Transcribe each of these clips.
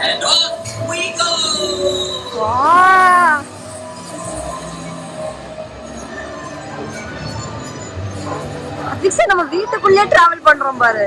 And off we go! வா அத்விக் நம்ம வீட்டுக்குள்ளே டிராவல் பண்றோம் பாரு.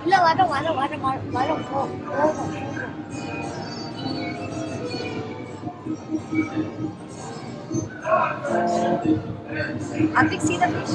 இல்ல வர வர வர வர வர போ போகும் Advik see the fish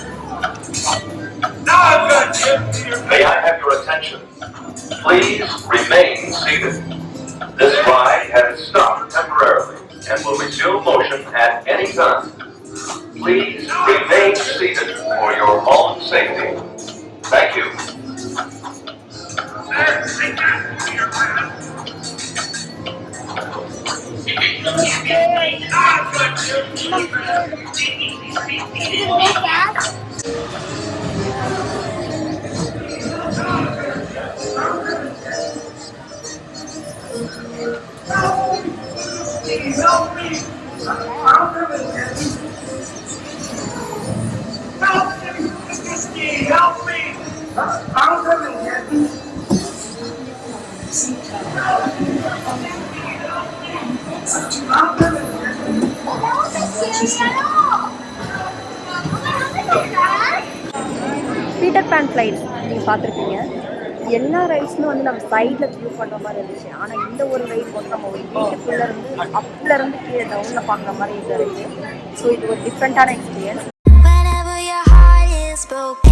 Please remain seated. This ride has stopped temporarily and will resume motion at any time. Please remain seated for your own safety. Thank you. Help Peter Pan flight நீங்கள் பார்த்துருப்பீங்க. எல்லா ரைட்ஸுமே வந்து நம்ம சைடில் view பண்ணுற மாதிரி இருந்துச்சு. ஆனால் இந்த ஒரு ரைட் வந்து நம்ம ஒரு வீட்டுக்குள்ளே இருந்து அப்ல இருந்து கீழே டவுனில் பார்க்குற மாதிரி இது இருக்குது ஸோ இது ஒரு டிஃப்ரெண்ட்டான எக்ஸ்பீரியன்ஸ் broken